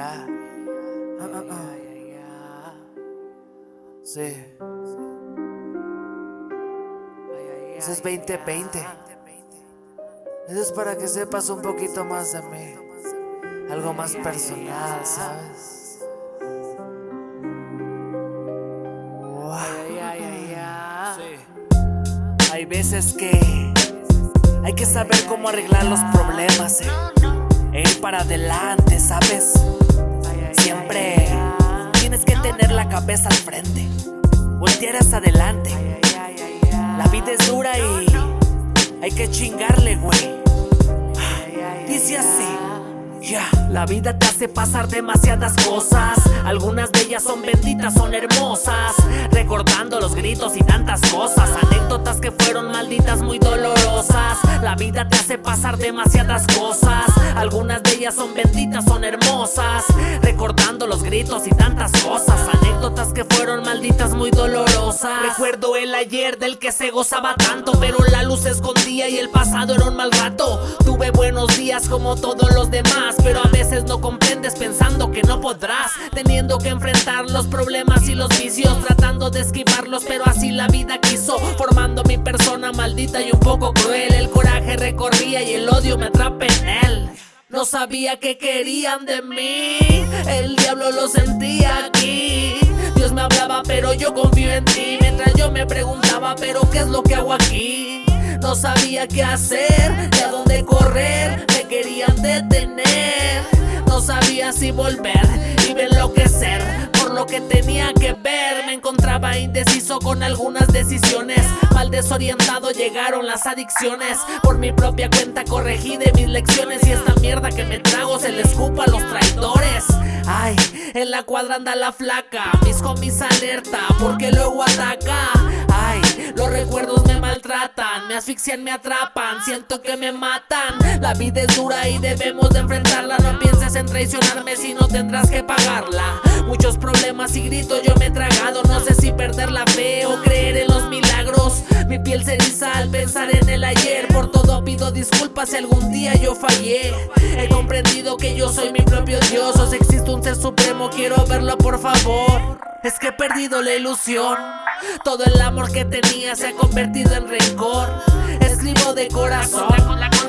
ya. Ah, ah, ah. Sí. Eso es 2020. Eso es para que sepas un poquito más de mí. Algo más personal, ¿sabes? Hay veces que hay que saber cómo arreglar los problemas, eh. e ir para adelante, ¿sabes? Siempre tienes que tener la cabeza al frente, voltear adelante. La vida es dura y hay que chingarle, güey. Dice así. Ya, La vida te hace pasar demasiadas cosas Algunas de ellas son benditas, son hermosas Recordando los gritos y tantas cosas Anécdotas que fueron malditas, muy dolorosas La vida te hace pasar demasiadas cosas. Algunas de ellas son benditas, son hermosas. Recordando los gritos y tantas cosas. Anécdotas que fueron malditas, muy dolorosas. Recuerdo el ayer del que se gozaba tanto Pero la luz se escondía y el pasado era un mal rato. Tuve buenos días como todos los demás Pero a veces no comprendes pensando no podrás. Teniendo que enfrentar los problemas y los vicios Tratando de esquivarlos pero así la vida quiso Formando mi persona maldita y un poco cruel. El coraje recorría y el odio me atrapa en él. No sabía que querían de mí El diablo lo sentía aquí. Dios me hablaba pero yo confío en ti. Mientras yo me preguntaba pero qué es lo que hago aquí No sabía qué hacer, ni a dónde correr Me querían detener No sabía si volver y enloquecer. Por lo que tenía que ver Me encontraba indeciso con algunas decisiones. Mal desorientado llegaron las adicciones. Por mi propia cuenta corregí de mis lecciones. Y esta mierda que me trago se le escupa a los traidores. Ay, en la cuadra anda la flaca Mis homies alerta porque luego ataca. Ay, los recuerdos me Me asfixian, me atrapan Siento que me matan. La vida es dura y debemos de enfrentarla No pienses en traicionarme si no tendrás que pagarla. Muchos problemas y gritos yo me he tragado No sé si perder la fe o milagros Mi piel se eriza al pensar en el ayer. Por todo pido disculpas si algún día yo fallé. He comprendido que yo soy mi propio Dios O si existe un ser supremo quiero verlo por favor. Es que he perdido la ilusión. Todo el amor que tenía se ha convertido en rencor. Escribo de corazón.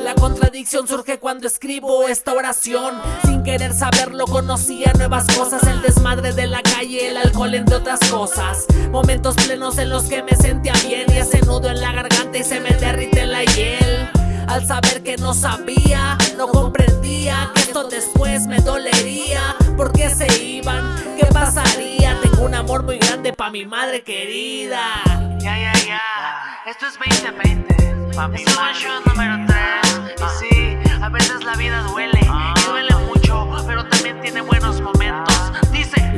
La contradicción surge cuando escribo esta oración Sin querer saberlo conocía nuevas cosas El desmadre de la calle, el alcohol entre otras cosas. Momentos plenos en los que me sentía bien Y ese nudo en la garganta y se me derrite la hiel. Al saber que no sabía, no comprendía Que esto después me dolería ¿Por qué se iban? ¿Qué pasaría? Tengo un amor muy grande pa' mi madre querida. Ya, ya, ya, esto es 2020 Pa' mi madre número 3 Y sí, a veces la vida duele Y duele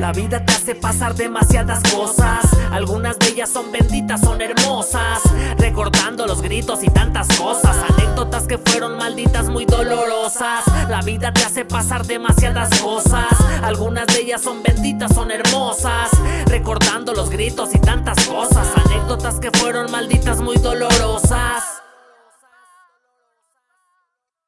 La vida te hace pasar demasiadas cosas. Algunas de ellas son benditas, son hermosas. Recordando los gritos y tantas cosas. Anécdotas que fueron malditas, muy dolorosas. La vida te hace pasar demasiadas cosas. Algunas de ellas son benditas, son hermosas. Recordando los gritos y tantas cosas. Anécdotas que fueron malditas, muy dolorosas